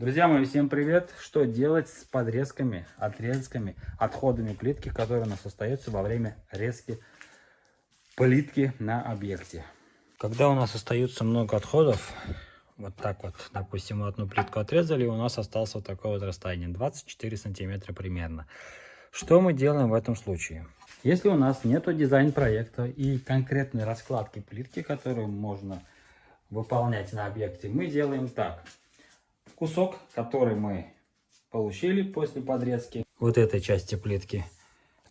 Друзья мои, всем привет! Что делать с подрезками, отрезками, отходами плитки, которые у нас остаются во время резки плитки на объекте? Когда у нас остается много отходов, вот так вот, допустим, одну плитку отрезали, и у нас осталось вот такое вот расстояние, 24 сантиметра примерно. Что мы делаем в этом случае? Если у нас нет дизайн-проекта и конкретной раскладки плитки, которую можно выполнять на объекте, мы делаем так – кусок, который мы получили после подрезки. Вот этой части плитки,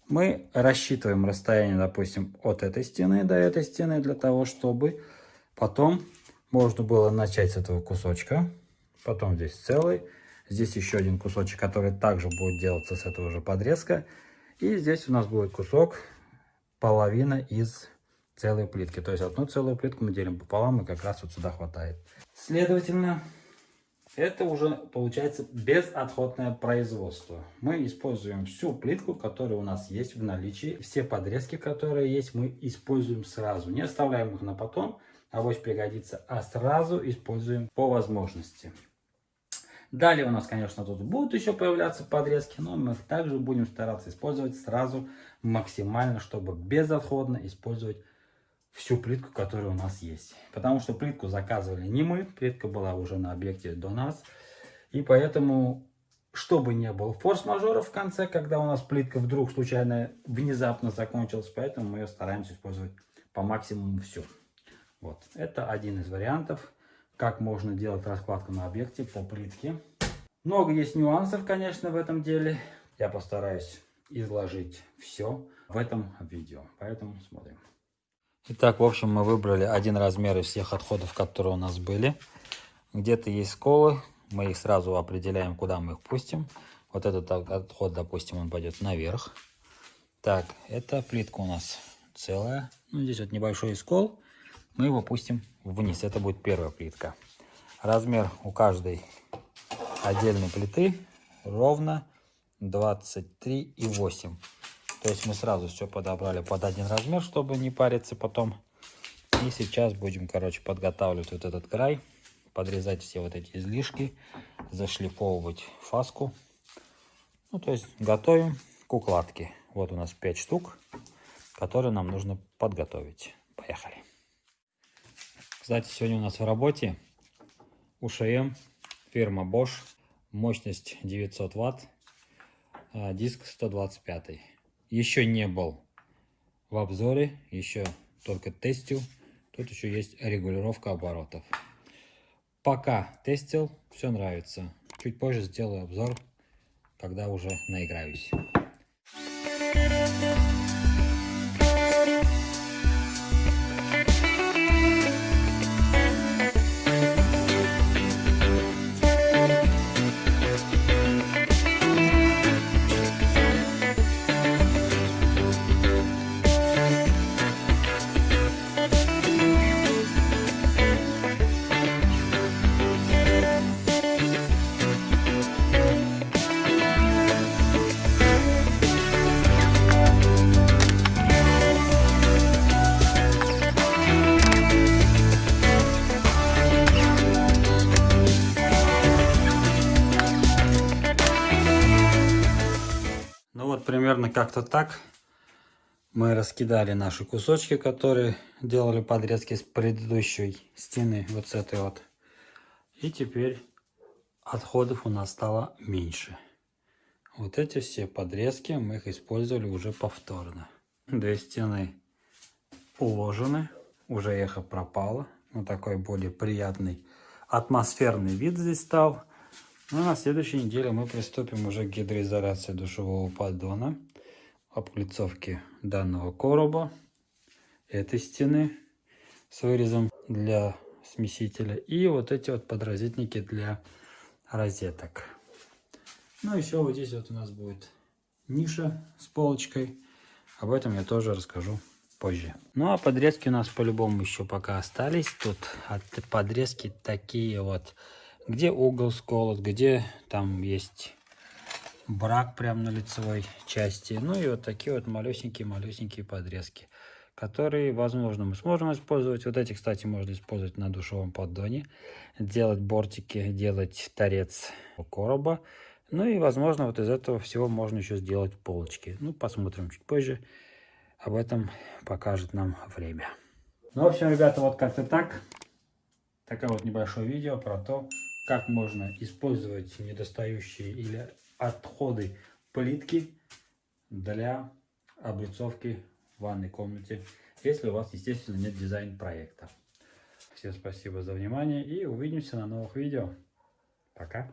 мы рассчитываем расстояние, допустим, от этой стены до этой стены, для того, чтобы потом можно было начать с этого кусочка, потом здесь целый, здесь еще один кусочек, который также будет делаться с этого же подрезка, и здесь у нас будет кусок, половина из целой плитки. То есть одну целую плитку мы делим пополам, и как раз вот сюда хватает. Следовательно, это уже получается безотходное производство. Мы используем всю плитку, которая у нас есть в наличии. Все подрезки, которые есть, мы используем сразу. Не оставляем их на потом, авось пригодится, а сразу используем по возможности. Далее у нас, конечно, тут будут еще появляться подрезки, но мы также будем стараться использовать сразу максимально, чтобы безотходно использовать всю плитку, которая у нас есть. Потому что плитку заказывали не мы, плитка была уже на объекте до нас. И поэтому, чтобы не было форс-мажора в конце, когда у нас плитка вдруг случайно, внезапно закончилась, поэтому мы ее стараемся использовать по максимуму все. Вот, это один из вариантов, как можно делать раскладку на объекте по плитке. Много есть нюансов, конечно, в этом деле. Я постараюсь изложить все в этом видео, поэтому смотрим. Итак, в общем, мы выбрали один размер из всех отходов, которые у нас были. Где-то есть сколы, мы их сразу определяем, куда мы их пустим. Вот этот отход, допустим, он пойдет наверх. Так, эта плитка у нас целая. Ну, здесь вот небольшой скол. Мы его пустим вниз. Это будет первая плитка. Размер у каждой отдельной плиты ровно 23,8. То есть мы сразу все подобрали под один размер, чтобы не париться потом. И сейчас будем, короче, подготавливать вот этот край, подрезать все вот эти излишки, зашлифовывать фаску. Ну, то есть готовим к укладке. Вот у нас 5 штук, которые нам нужно подготовить. Поехали. Кстати, сегодня у нас в работе УШМ, фирма Bosch, мощность 900 Вт, а, диск 125 еще не был в обзоре, еще только тестил. Тут еще есть регулировка оборотов. Пока тестил, все нравится. Чуть позже сделаю обзор, когда уже наиграюсь. Примерно как-то так мы раскидали наши кусочки, которые делали подрезки с предыдущей стены, вот с этой вот. И теперь отходов у нас стало меньше. Вот эти все подрезки мы их использовали уже повторно. Две стены уложены, уже эхо пропало. Вот такой более приятный атмосферный вид здесь стал. Ну, на следующей неделе мы приступим уже к гидроизоляции душевого поддона, облицовке данного короба, этой стены с вырезом для смесителя и вот эти вот подразительники для розеток. Ну, еще вот здесь вот у нас будет ниша с полочкой. Об этом я тоже расскажу позже. Ну, а подрезки у нас по-любому еще пока остались. Тут от подрезки такие вот где угол сколот, где там есть брак прямо на лицевой части. Ну и вот такие вот малюсенькие-малюсенькие подрезки, которые, возможно, мы сможем использовать. Вот эти, кстати, можно использовать на душевом поддоне. Делать бортики, делать торец короба. Ну и, возможно, вот из этого всего можно еще сделать полочки. Ну, посмотрим чуть позже. Об этом покажет нам время. Ну, в общем, ребята, вот как-то так. Такое вот небольшое видео про то, как можно использовать недостающие или отходы плитки для облицовки в ванной комнате, если у вас, естественно, нет дизайн-проекта. Всем спасибо за внимание и увидимся на новых видео. Пока!